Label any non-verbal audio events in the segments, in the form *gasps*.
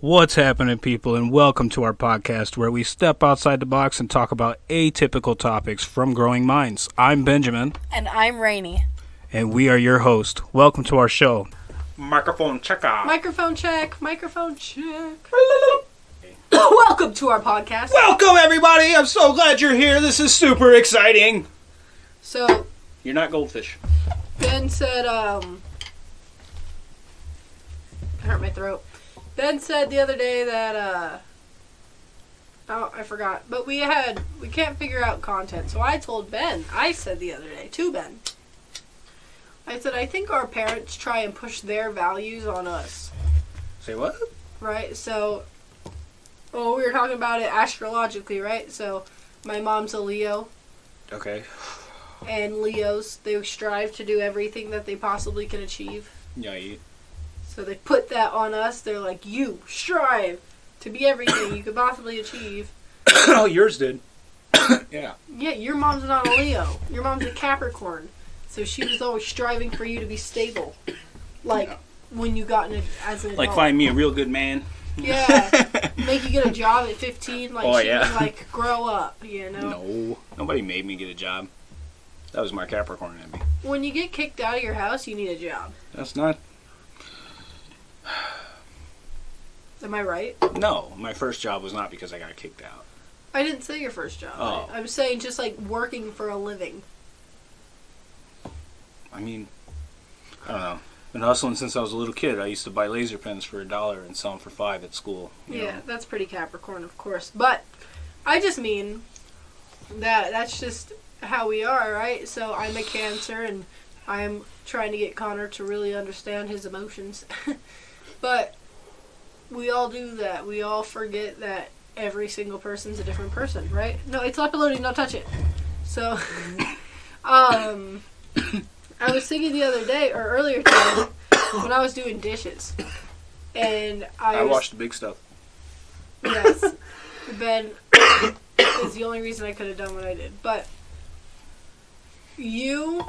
What's happening, people, and welcome to our podcast where we step outside the box and talk about atypical topics from growing minds. I'm Benjamin, And I'm Rainy. and we are your host. Welcome to our show. Microphone check out. Microphone check, microphone check. *coughs* Welcome to our podcast. Welcome, everybody. I'm so glad you're here. This is super exciting. So, You're not goldfish. Ben said, um. I hurt my throat. Ben said the other day that, uh. Oh, I forgot. But we had. We can't figure out content. So I told Ben. I said the other day to Ben. I said, I think our parents try and push their values on us. Say what? right? So, well, we were talking about it astrologically, right? So, my mom's a Leo, Okay. and Leos they strive to do everything that they possibly can achieve. Yeah. You, So they put that on us. They're like, you strive to be everything you could possibly achieve. *coughs* oh, yours did. *coughs* yeah. Yeah, your mom's not a Leo. Your mom's a Capricorn. So she was always striving for you to be stable, like Yeah. when you got in a, as an Like adult. find me a real good man. Yeah, *laughs* make you get a job at 15. Like Oh, she yeah. was like, grow up, you know. No, nobody made me get a job. That was my Capricorn in me. When you get kicked out of your house, you need a job. That's not. *sighs* Am I right? No, my first job was not because I got kicked out. I didn't say your first job. Oh. I, I'm saying just like working for a living. I mean, I don't know. Been hustling since I was a little kid. I used to buy laser pens for a dollar and sell them for five at school. Yeah, know. that's pretty Capricorn, of course. But I just mean that that's just how we are, right? So I'm a Cancer, and I'm trying to get Connor to really understand his emotions. *laughs* but we all do that. We all forget that every single person's a different person, right? No, it's not uploading. Don't touch it. So, *laughs* um, I was thinking the other day or earlier today when I was doing dishes, and I, I was watched the big stuff. Yes. *laughs* Ben *coughs* is the only reason I could have done what I did. But you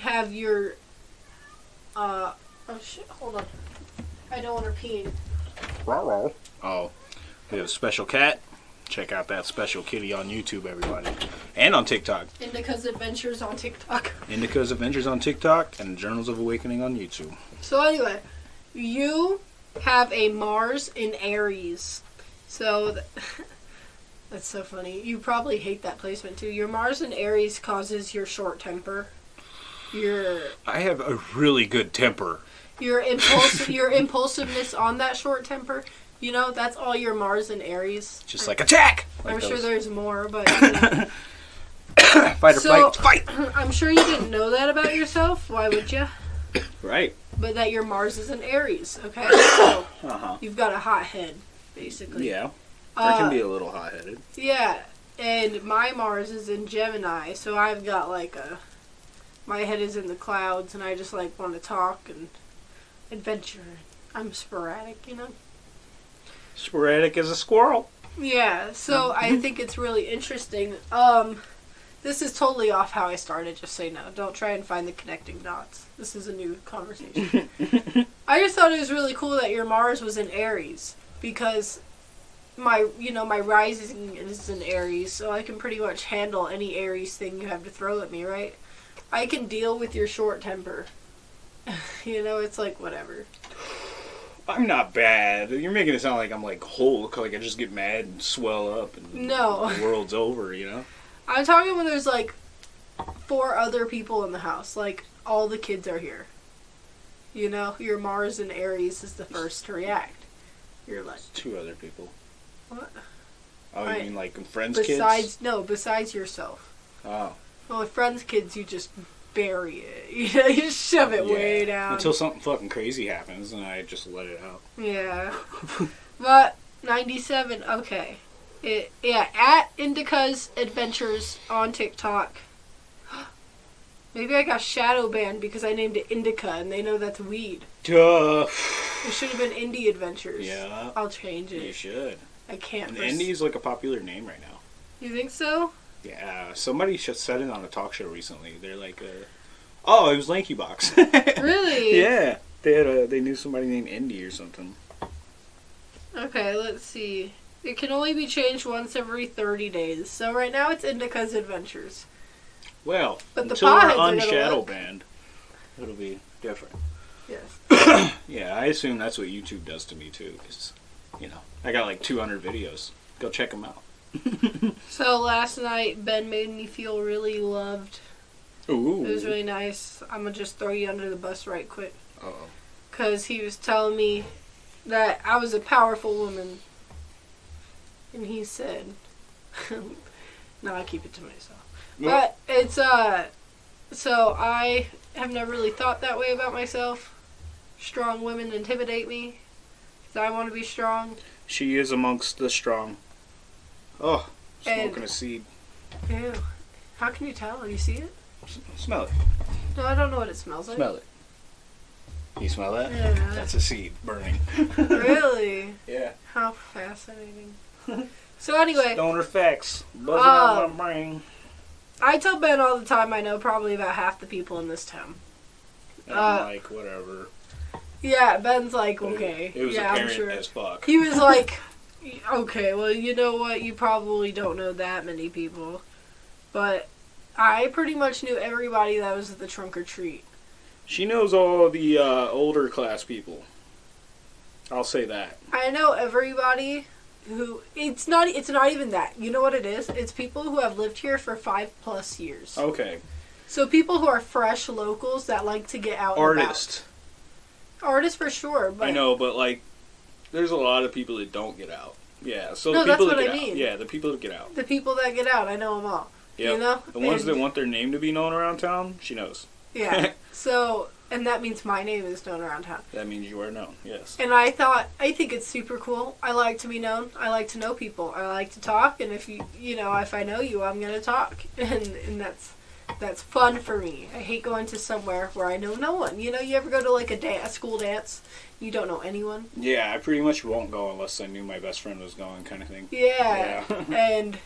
have your uh oh shit, hold on. I don't want her peeing. Oh, we have a special cat. Check out that special kitty on YouTube, everybody, and on TikTok. Indica's Adventures on TikTok. Indica's Adventures on TikTok and Journals of Awakening on YouTube. So anyway, you have a Mars in Aries. So th- *laughs* that's so funny. You probably hate that placement too. Your Mars in Aries causes your short temper. Your I have a really good temper. Your impulse your impulsiveness on that short temper you know that's all your mars and aries Just like attack. Like i'm sure there's more but *coughs* fight or So- flight. Fight. *coughs* i'm sure you didn't know that about yourself why would you Right. but that your mars is in aries okay *coughs* so Uh huh. you've got a hot head basically Yeah. I can Uh, be a little hot headed. yeah and my mars is in gemini so i've got like a my head is in the clouds and i just like want to talk and adventure i'm sporadic you know Sporadic as a squirrel. Yeah, so I think it's really interesting. Um, this is totally off how I started, just so you know. Don't try and find the connecting dots. This is a new conversation. *laughs* I just thought it was really cool that your Mars was in Aries because my, you know, my rising is in Aries, so I can pretty much handle any Aries thing you have to throw at me, right? I can deal with your short temper. *laughs* you know, it's like whatever. I'm not bad. You're making it sound like I'm like Hulk, like I just get mad and swell up and No. the world's over, you know? I'm talking when there's like four other people in the house. Like all the kids are here. You know, your Mars and Aries is the first to react. You're like, Two other people. what? Oh, Right. you mean like friends' Besides, kids? no, besides yourself. Oh. Well, with friends' kids, you just bury it. *laughs* You know, you just shove it way down. Until something fucking crazy happens and I just let it out. Yeah. but 97, okay. It, yeah, at Indica's Adventures on TikTok. *gasps* Maybe I got shadow banned because I named it Indica and they know that's weed. Duh. It should have been Indie Adventures. Yeah. I'll change it. You should. I can't. And for- Indy's like a popular name right now. You think so? Yeah, somebody just said it on a talk show recently. They're like, uh, "Oh, it was Lanky Box." *laughs* Really? yeah, they had a they knew somebody named Indy or something. Okay, let's see. It can only be changed once every 30 days. So right now it's Indica's Adventures. Well, But the until we're unshadow banned, it'll be different. Yes. *coughs* Yeah, I assume that's what YouTube does to me too, because you know I got like 200 videos. Go check them out. *laughs* So last night Ben made me feel really loved. Ooh. It was really nice. I'm gonna just throw you under the bus right quick. oh. Because he was telling me that I was a powerful woman. And he said, *laughs* no, I keep it to myself. But it's, uh, so I have never really thought that way about myself. Strong women intimidate me. Because I want to be strong. She is amongst the strong. Oh, smoking And- a seed. Ew. How can you tell? You see it? S- Smell it. No, I don't know what it smells like. Smell it. You smell that? Yeah. That's a seed burning. *laughs* really? yeah. How fascinating. so anyway, Stoner facts. Buzzing Oh. out my brain. I tell Ben all the time I know probably about half the people in this town. And Uh, I'm like, whatever. Yeah, Ben's like, okay. It was yeah, I'm apparent sure. as fuck. He was like, *laughs* okay, well, you know what? You probably don't know that many people. But I pretty much knew everybody that was at the trunk or treat. She knows all the uh, older class people. I'll say that. I know everybody who it's not it's not even that. You know what it is? It's people who have lived here for 5 plus years. Okay. So people who are fresh locals that like to get out and about. Artist. Artists for sure, but I know, but like, there's a lot of people that don't get out. Yeah, so No, the that's people that what get I out. mean. Yeah, the people that get out. the people that get out, I know them all. Yeah. You know? The ones And- that want their name to be known around town, she knows. Yeah. *laughs* so, and that means my name is known around town. That means you are known. Yes. And I thought, I think it's super cool. I like to be known. I like to know people. I like to talk. And if you, you know, if I know you, I'm gonna talk. *laughs* And and that's that's fun for me. I hate going to somewhere where I know no one. You know, you ever go to like a, da- a school dance, you don't know anyone. Yeah, I pretty much won't go unless I knew my best friend was going, kind of thing. Yeah. Yeah. *laughs* and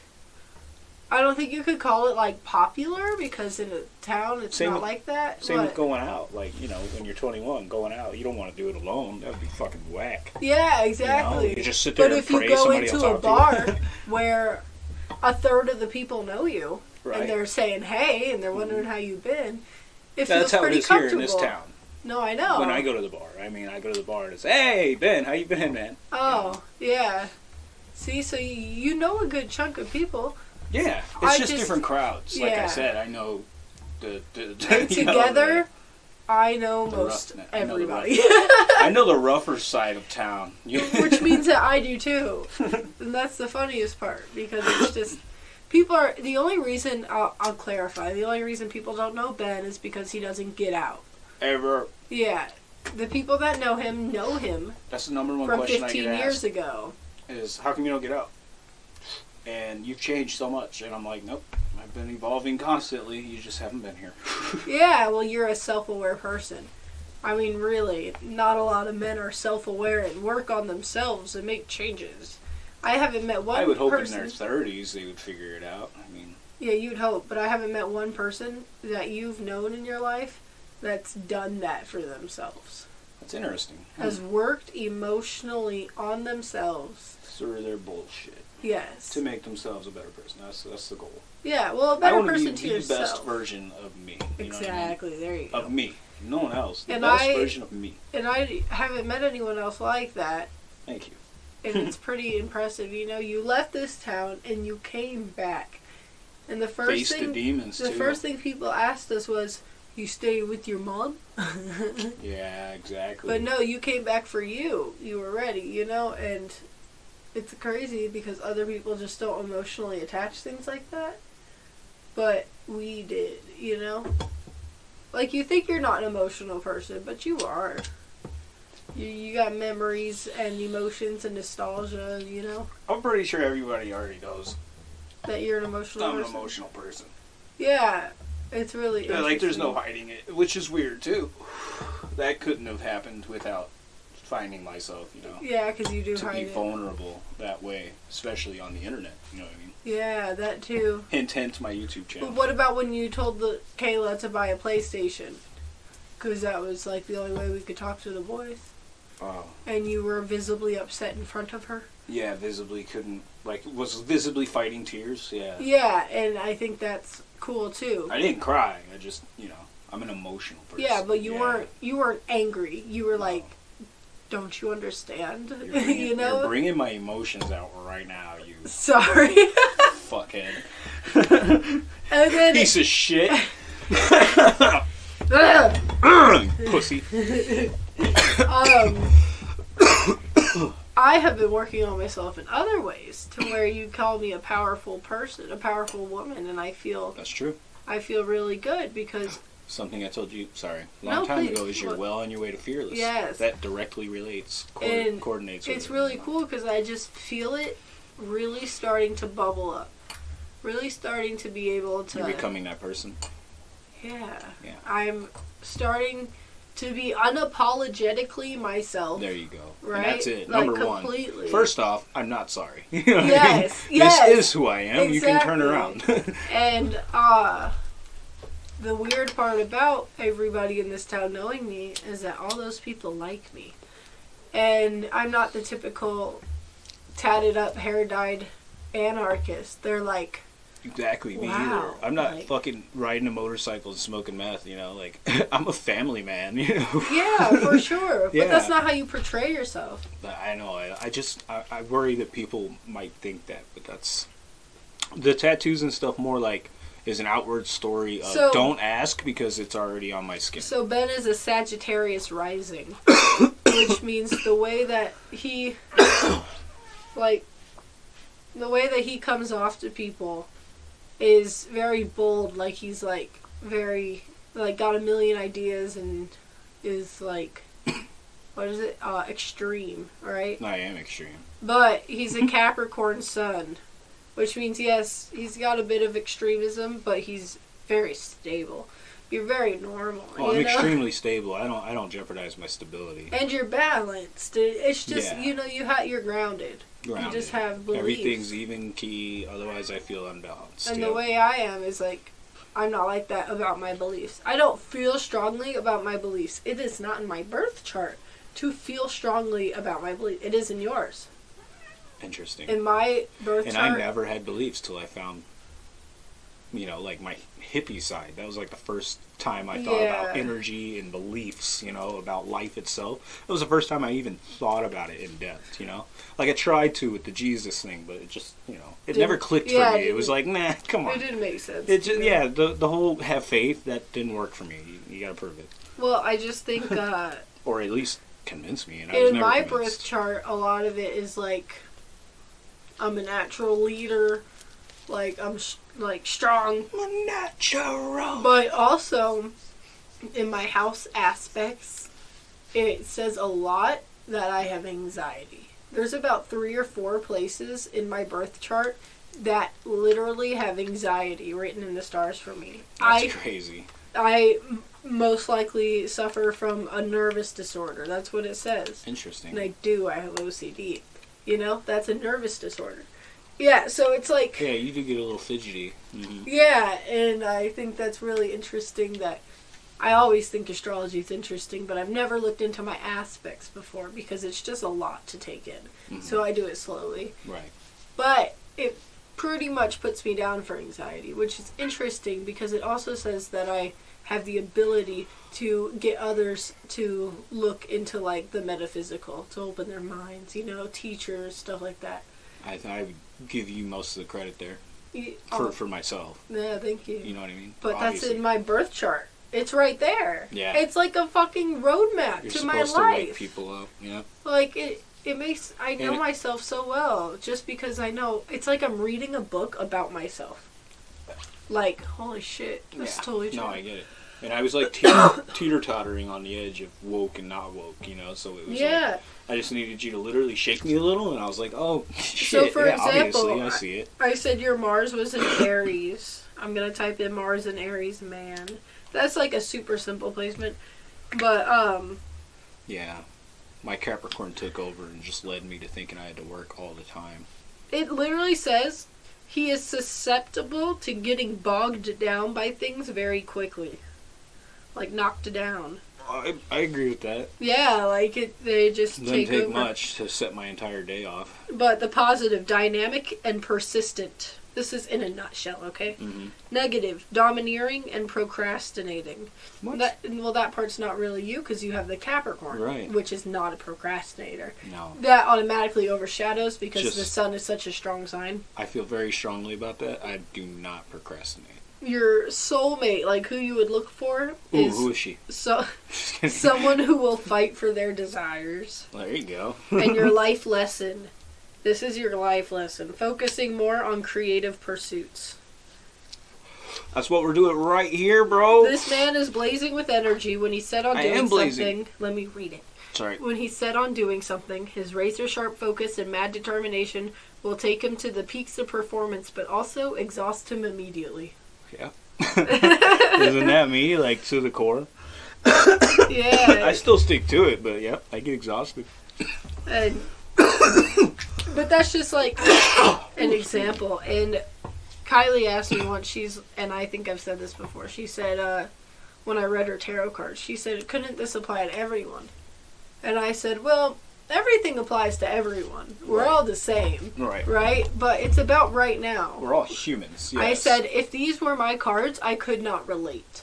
I don't think you could call it like popular because in a town it's Same not with- like that. Same but with going out. Like, you know, when you're 21, going out, you don't want to do it alone. That would be fucking whack. yeah, You know? exactly. You just sit there But and if you go into a bar *laughs* where a third of the people know you right. and they're saying hey and they're wondering mm-hmm. how you've been, it That's feels how it pretty is here comfortable. in this town. No, I know. When I go to the bar, I mean, I go to the bar and it's, hey, Ben, how you been, man? oh, yeah. See, so you, you know a good chunk of people. Yeah, it's just, just- different crowds. Like I said, I know the, the, *laughs* And you know, together, I know the most rough- know everybody. the- I know the *laughs* rougher side of town. Which means that I do too. *laughs* And that's the funniest part because it's just people are the only reason I'll, I'll clarify the only reason people don't know Ben is because he doesn't get out. ever. Yeah, the people that know him know him That's the number one from question I 15 get years asked ago. is how come you don't get out? And you've changed so much, and I'm like, nope. I've been evolving constantly. You just haven't been here. *laughs* Yeah, well, you're a self-aware person. I mean, really, not a lot of men are self-aware and work on themselves and make changes. I haven't met one person. I would hope person. in their 30s they would figure it out. I mean, Yeah, you'd hope, but I haven't met one person that you've known in your life that's done that for themselves. that's interesting. Has worked emotionally on themselves. Through their bullshit Yes. to make themselves a better person. That's that's the goal. Yeah, well, a better to be person to the best version of me. You know what I mean? exactly. There you go. Of me, no one else. The And best I- version of me. And I haven't met anyone else like that. Thank you. And it's pretty impressive. You know, you left this town and you came back, and the first Face the thing demons the first thing people asked us was, "You stay with your mom?" *laughs* Yeah, exactly. but no, you came back for you. You were ready, you know, and it's crazy because other people just don't emotionally attach things like that, but we did, you know. Like you think you're not an emotional person, but you are. You you got memories and emotions and nostalgia, you know. I'm pretty sure everybody already knows that you're an emotional I'm an person. emotional person. Yeah, it's really Yeah, like there's no hiding it, which is weird too. *sighs* That couldn't have happened without finding myself, you know, Yeah, because you do to hide be it. vulnerable that way, especially on the internet. You know what I mean? Yeah, that too. Hint, hint, my YouTube channel. But what about when you told the Kayla to buy a PlayStation? Because that was like the only way we could talk to the boys. Oh. and you were visibly upset in front of her. Yeah, visibly couldn't like was visibly fighting tears. Yeah. Yeah, and I think that's cool too. I didn't cry. I just you know I'm an emotional person. Yeah, but you Yeah. weren't you weren't angry. You were like, "Don't you understand?" You're *laughs* bringing, you know. you're bringing my emotions out right now. You *laughs* Sorry. *laughs* fuckhead. and then Piece of shit. *clears throat* Pussy. Um, I have been working on myself in other ways to where you call me a powerful person, a powerful woman, and I feel That's true. I feel really good because Something I told you, sorry, a long No, time please. ago is you're well on your way to fearless. Yes. That directly relates, co- And coordinates. with it's really cool because I just feel it really starting to bubble up, really starting to be able to. You're becoming that person. Yeah. Yeah. I'm starting to be unapologetically myself. There you go. Right? And that's it. Like, Number completely. one. First off, I'm not sorry. *laughs* You know what I mean? Yes, yes. This is who I am. You can turn around. *laughs* And uh the weird part about everybody in this town knowing me is that all those people like me. And I'm not the typical tatted up, hair dyed anarchist. They're like, exactly. Me Wow, either. I'm not like- fucking riding a motorcycle and smoking meth. You know, like *laughs* I'm a family man. *laughs* You know. yeah, for sure. But Yeah. that's not how you portray yourself. But I know. I, I just I, I worry that people might think that, but that's the tattoos and stuff. More like is an outward story of So- don't ask because it's already on my skin. So Ben is a Sagittarius rising, which means the way that he, *coughs* like, the way that he comes off to people is very bold. Like he's like very like got a million ideas and is like, *coughs* what is it? Uh, extreme, right? I am extreme. But he's a *laughs* Capricorn sun, which means yes, he's got a bit of extremism, but he's very stable. You're very normal. Oh, I'm know? extremely stable. I don't I don't jeopardize my stability. and you're balanced. It's just Yeah. you know you ha- you're grounded. Grounded. You just have beliefs. Everything's even key. Otherwise, I feel unbalanced. and Yep. the way I am is like I'm not like that about my beliefs. I don't feel strongly about my beliefs. It is not in my birth chart to feel strongly about my belief. It is in yours. Interesting. In my birth and chart, And I never had beliefs till I found, you know, like my hippie side. That was like the first time I thought about energy and beliefs, you know, about life itself. It was the first time I even thought about it in depth, you know. Like I tried to with the Jesus thing, but it just, you know, it Didn't- never clicked yeah, for me. It was like, nah, *laughs* come on. it didn't make sense. It just, yeah, the the whole have faith that didn't work for me. You, you got to prove it, Well, I just think *laughs* uh, or at least convince me. And I was in never my convinced. birth chart, a lot of it is like I'm a natural leader, like I'm sh- like strong, Natural. but also in my house aspects, it says a lot that I have anxiety. There's about three or four places in my birth chart that literally have anxiety written in the stars for me. That's I crazy. I most likely suffer from a nervous disorder. That's what it says. Interesting. And I do. I have OCD. You know, that's a nervous disorder. Yeah, so it's like, Yeah, you do get a little fidgety. hmm yeah, and I think that's really interesting that I always think astrology is interesting, but I've never looked into my aspects before because it's just a lot to take in. Mhm. So I do it slowly. Right. But it pretty much puts me down for anxiety, which is interesting because it also says that I have the ability to get others to look into like the metaphysical, to open their minds, you know, teachers, stuff like that. I, I would give you most of the credit there Y- for, oh, for myself. yeah, thank you. You know what I mean? but that's in my birth chart. It's right there. Yeah. It's like a fucking roadmap You're to my supposed to wake life. people up. Yeah. Like it it makes I know it- myself so well just because I know it's like I'm reading a book about myself. Like, holy shit, that's yeah. totally true. No, I get it. And I was like teeter, *coughs* teeter tottering on the edge of woke and not woke, you know. So it was yeah. like I just needed you to literally shake me a little, and I was like, oh *laughs* shit. for yeah, example, obviously I see it. I said your Mars was in Aries. I'm gonna type in Mars and Aries man. That's like a super simple placement. But um Yeah. My Capricorn took over and just led me to thinking I had to work all the time. it literally says he is susceptible to getting bogged down by things very quickly. Like knocked down. I, I agree with that. Yeah, like it, they just Doesn't take, over. much to set my entire day off. But the positive, dynamic and persistent. This is in a nutshell, okay? Mhm. Negative, domineering and procrastinating. What? That well, that part's not really you because you have the Capricorn, Right. Which is not a procrastinator. no, That automatically overshadows because Just- the Sun is such a strong sign. I feel very strongly about that. I do not procrastinate. Your soulmate, like who you would look for, Ooh, is who is she? so *laughs* *laughs* someone who will fight for their desires. there you go. and your *laughs* life lesson. This is your life lesson. Focusing more on creative pursuits. That's what we're doing right here, bro. This man is blazing with energy when he set on I doing something. Let me read it. Sorry. When he set on doing something, his razor sharp focus and mad determination will take him to the peaks of performance, but also exhaust him immediately. Yeah. *laughs* Isn't that me? Like to the core. Yeah. *coughs* I still stick to it, but yeah, I get exhausted. and, *coughs* but that's just like *coughs* an example. And Kylie asked me once, she's, and I think I've said this before, she said, uh, when I read her tarot cards, she said, couldn't this apply to everyone? And I said, well, everything applies to everyone. We're Right. all the same, Right. right? But it's about right now. We're all humans. Yes. I said, if these were my cards, I could not relate.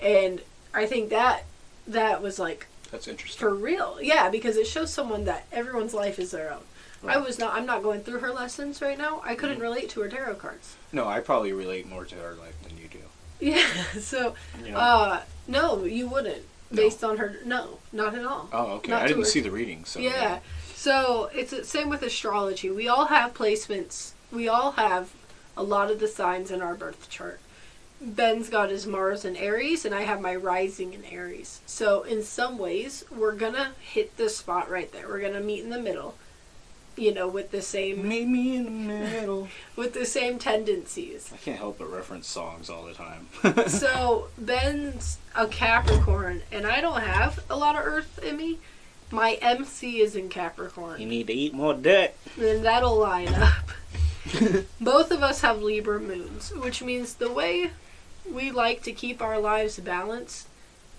And I think that that was like that's interesting. for real. Yeah, because it shows someone that everyone's life is their own. I was not I'm not going through her lessons right now. I couldn't Mhm. relate to her tarot cards. No, I probably relate more to her life than you do. *laughs* Yeah. So You know? uh no, you wouldn't. No. Based on her no, not at all. oh, okay. not I didn't her- see the reading, so yeah. So it's the same with astrology. We all have placements. We all have a lot of the signs in our birth chart. Ben's got his Mars in Aries, and I have my rising in Aries. So in some ways, we're gonna hit the spot right there. We're gonna meet in the middle. You know, with the same Meet me in the middle. *laughs* with the same tendencies. I can't help but reference songs all the time. *laughs* So Ben's a Capricorn, and I don't have a lot of Earth in me. My MC is in Capricorn. you need to eat more dick. then that'll line up. *laughs* Both of us have Libra moons, which means the way we like to keep our lives balanced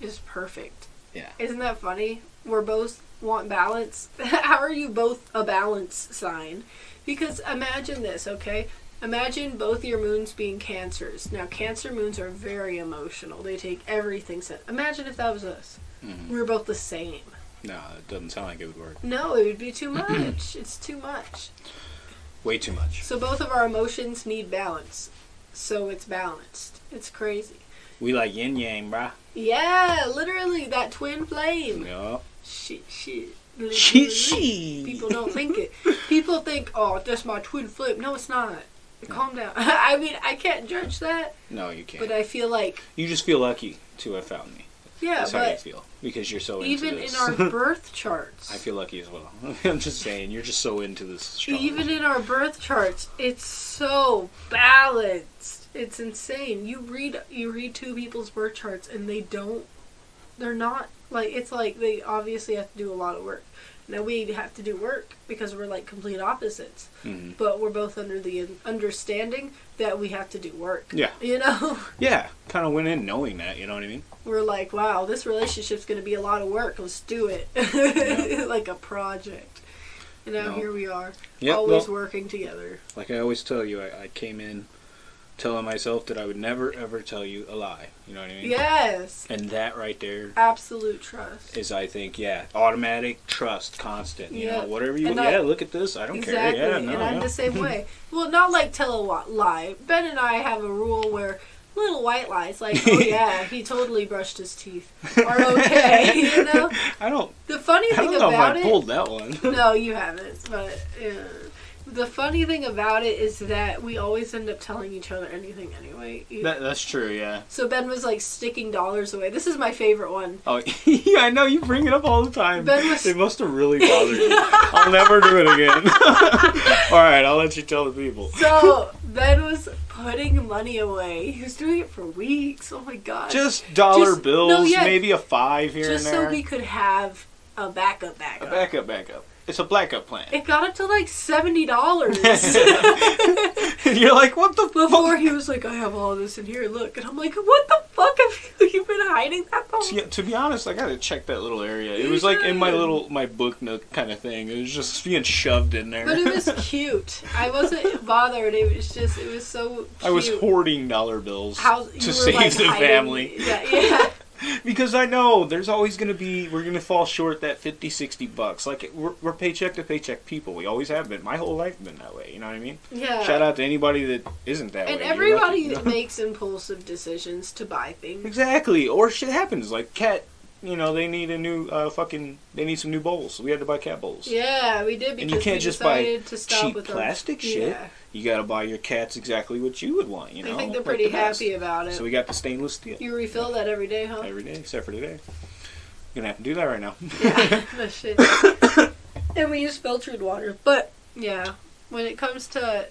is perfect. Yeah. Isn't that funny? We're both want balance. *laughs* How are you both a balance sign? Because imagine this, okay? Imagine both your moons being cancers. Now, cancer moons are very emotional. They take everything. Set. Imagine if that was us. Mhm. We were both the same. No, it doesn't sound like it would work. No, it would be too *clears throat* much. it's too much. Way too much. So both of our emotions need balance. So it's balanced. It's crazy. We like yin yang, bruh. Yeah, literally that twin flame. Yeah. Shit, shit. She, Literally. she. People don't think it. People think, oh, that's my twin flip. No, it's not. Calm down. *laughs* I mean, I can't judge that, No, you can't. but I feel like, you just feel lucky to have found me. yeah, That's how you feel because you're so even in our *laughs* birth charts, I feel lucky as well. *laughs* I'm just saying, you're just so into this. astrology. even in our birth charts, it's so balanced. It's insane. You read you read two people's birth charts and they don't they're not like it's like they obviously have to do a lot of work. Now we have to do work because we're like complete opposites, Mhm. but we're both under the understanding that we have to do work. Yeah. You know, *laughs* Yeah, kind of went in knowing that. You know what I mean? we're like, wow, this relationship's going to be a lot of work. Let's do it. *laughs* like a project. And now No. here we are, Yeah. always well, working together. like I always tell you, I, I came in telling myself that I would never ever tell you a lie. You know what I mean? Yes. And that right there Absolute trust. is, I think, yeah, automatic trust, constant. You Yeah. know, whatever you. And yeah, I- look at this. I don't exactly. care. Yeah, no, and I'm yeah. the same way. Well, not like tell a lie. Ben and I have a rule where little white lies, like, oh *laughs* yeah, he totally brushed his teeth, are okay. *laughs* you know? I don't. The funny thing I don't know if about I it. pulled that one. No, you haven't. But uh, the funny thing about it is that we always end up telling each other anything anyway. That, that's true. Yeah. so Ben was like sticking dollars away. This is my favorite one. Oh, *laughs* yeah, I know you bring it up all the time. Ben was- It must have really bothered you. I'll never do it again. *laughs* all right, I'll let you tell the people. So Ben was putting money away. He was doing it for weeks. Oh my god! Just dollar Just- bills, no, yeah. maybe a five here Just so we could have a backup backup. Back up, back up. It's a blackout plan. It got up to like seventy dollars and *laughs* *laughs* you're like, what the before fuck? he was like, "I have all this in here. Look," and I'm like, "What the fuck have you, you *laughs* been hiding that the To, to be honest, I gotta check that little area. It was like in my little my book nook kind of thing. It was just being shoved in there. But it was cute. I wasn't bothered. It was just, it was so cute. I was hoarding dollar bills How to save like, the hiding- family Yeah, yeah. *laughs* because I know there's always gonna be we're gonna fall short that 50, 60 bucks. Like we're, we're paycheck to paycheck people. We always have been. My whole life been that way. You know what I mean? yeah. Shout out to anybody that isn't that And way. You're everybody lucky, you know? *laughs* makes impulsive decisions to buy things. Exactly. Or shit happens. Like cat, you know, they need a new uh, fucking. They need some new bowls. We had to buy cat bowls. Yeah, we did because And you can't we just buy decided to stop cheap our- plastic shit. Yeah. You got to buy your cats exactly what you would want. You know. I think they're like pretty the best. happy about it. So we got the stainless steel you refill that every day, huh? every day, except for today. You're gonna have to do that right now. Yeah, *laughs* no *laughs* shit. and we use filtered water. But yeah, when it comes to,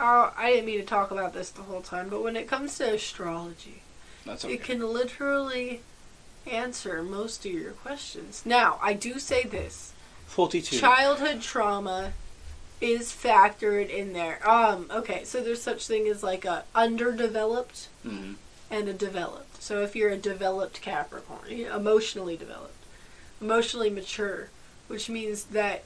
oh, I didn't mean to talk about this the whole time, but when it comes to astrology, That's okay. it can literally answer most of your questions. Now, I do say this: Forty-two. childhood trauma is factored in there. Um, okay, so there's such thing as like a underdeveloped Mhm. and a developed. So if you're a developed Capricorn, emotionally developed, emotionally mature, which means that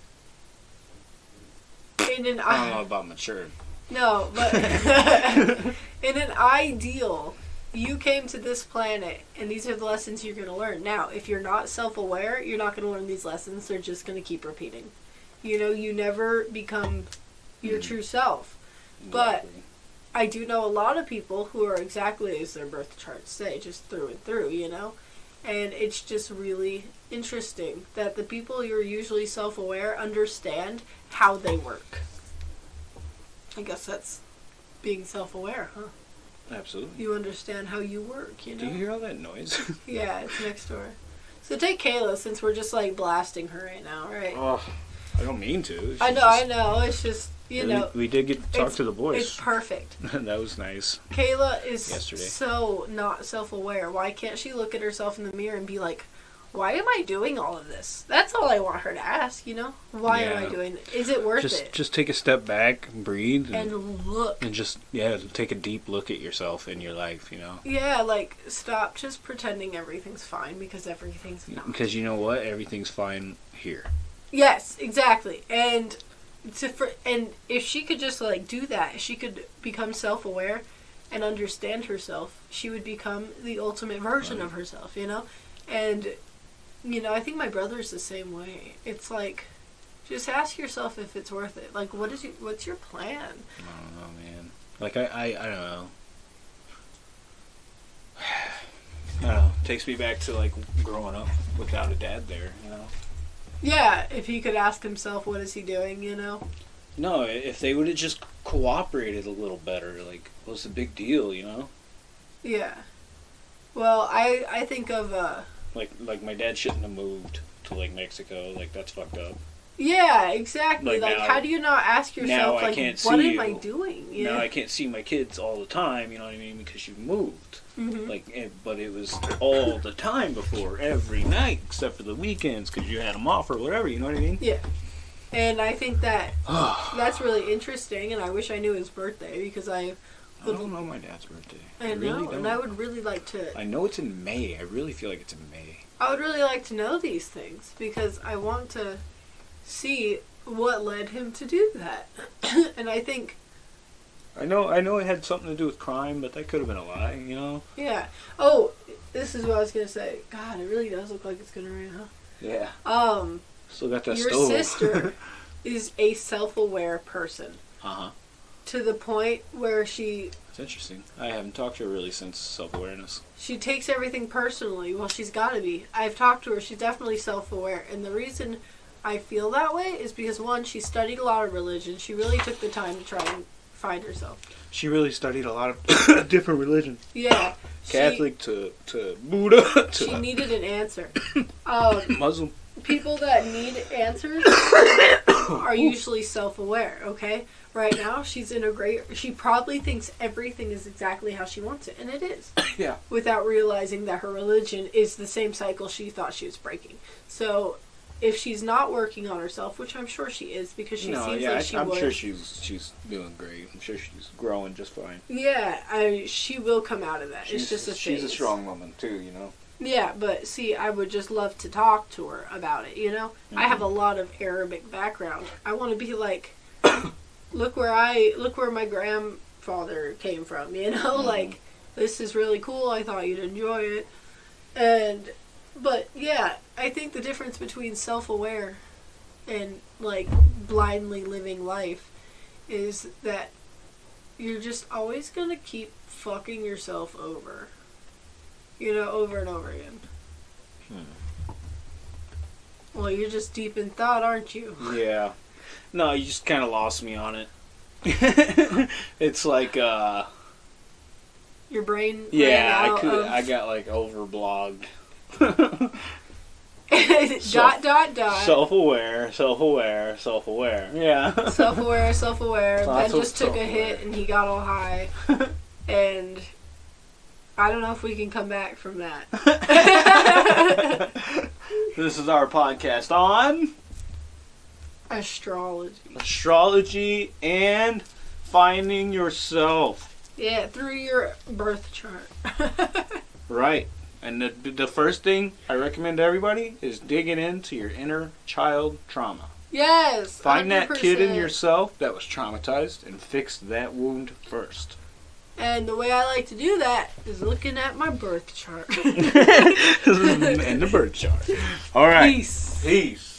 in an I don't know about mature. no, but *laughs* *laughs* in an ideal, you came to this planet and these are the lessons you're going to learn. Now, if you're not self-aware, you're not going to learn these lessons. They're just going to keep repeating. You know, you never become your Mhm. true self. But- I do know a lot of people who are exactly as their birth charts say, just through and through, you know? And it's just really interesting that the people you're usually self aware understand how they work. I guess that's being self aware, huh? Absolutely. You understand how you work, you know? Do you hear all that noise? *laughs* *laughs* Yeah, it's next door. So take Kayla since we're just like blasting her right now, right? oh, I don't mean to. It's I know, just- I know. It's just, you we- know, we did get to talk to the boys. it's perfect. *laughs* that was nice. Kayla is Yesterday. so not self aware. Why can't she look at herself in the mirror and be like, why am I doing all of this? That's all I want her to ask, you know? Why am I Yeah. doing it? Is it worth Just it? just take a step back, breathe, and, and look. and just yeah, take a deep look at yourself in your life. You know. Yeah, like, stop just pretending everything's fine because everything's not. Because you know what? Everything's fine here. Yes, exactly. And to for, and if she could just like do that, she could become self-aware and understand herself, she would become the ultimate version of herself, you know? And you know, I think my brother's the same way. It's like just ask yourself if it's worth it. Like what is your what's your plan? I don't know, man. Like I, I, I don't know. *sighs* I don't know. Takes me back to like growing up without a dad there. You know. Yeah, if he could ask himself what is he doing, you know? No, if they would have just cooperated a little better, like what's the big deal? You know. Yeah. Well, I I think of uh Like like my dad shouldn't have moved to like Mexico. Like that's fucked up. Yeah, exactly. Like Like, now- how do you not ask now yourself, I like, can't what am I doing? You Now? I can't see my kids all the time. You know what I mean? Because you moved. Mhm. Like, eh, but it was all the time before, every night, except for the weekends, because you had them off or whatever. You know what I mean? Yeah. And I think that *sighs* that's really interesting, and I wish I knew his birthday because I, don't know my dad's birthday. I, really know, don't. and I would really like to. I know it's in May. I really feel like it's in May. I would really like to know these things because I want to see what led him to do that. *coughs* and I think, I know. I know it had something to do with crime, but that could have been a lie. You know? yeah. Oh, this is what I was gonna say. God, it really does look like it's gonna rain, huh? Yeah. Um, Still got that your stove. sister *laughs* is a self-aware person uh huh. To the point where she It's interesting. I haven't talked to her really since self awareness. she takes everything personally. Well, she's got to be. I've talked to her. She's definitely self-aware, and the reason I feel that way is because one, she studied a lot of religion. She really took the time to try and find herself. She really studied a lot of *coughs* different religions. Yeah, she- Catholic to to Buddha *coughs* She, to needed an answer. *coughs* Um, Muslim. people that need answers *coughs* are usually self-aware. Okay, right now she's in a great. She probably thinks everything is exactly how she wants it, and it is. *coughs* Yeah. Without realizing that her religion is the same cycle she thought she was breaking. So, if she's not working on herself, which I'm sure she is because she no, seems yeah, like I, she I'm would. sure she's she's doing great. I'm sure she's growing just fine. yeah, I she will come out of that. She's it's just a she's a strong woman too. You know. Yeah, but see, I would just love to talk to her about it, you know? I have Mm-hmm. a lot of Arabic background. I want to be like *coughs* look where I look where my grandfather came from, you know? Mhm. Like this is really cool. I thought you'd enjoy it. And but yeah, I think the difference between self-aware and like blindly living life is that you're just always going to keep fucking yourself over. You know, over and over again. Hmm. Well, you're just deep in thought, aren't you? *laughs* Yeah. No, you just kind of lost me on it. *laughs* it's like, uh, Your brain. yeah, I could, of- I got like overblogged. *laughs* dot dot dot. self-aware, self-aware, self-aware. Yeah. self-aware, self-aware. Ben just took a hit and he got all high, and I don't know if we can come back from that. *laughs* this is our podcast on Astrology. astrology and finding yourself. Yeah, through your birth chart. *laughs* Right. And the, the first thing I recommend to everybody is digging into your inner child trauma. yes. Find that kid in yourself that was traumatized and fix that wound first. And the way I like to do that is looking at my birth chart. *laughs* and the birth chart. All right. Peace. Peace.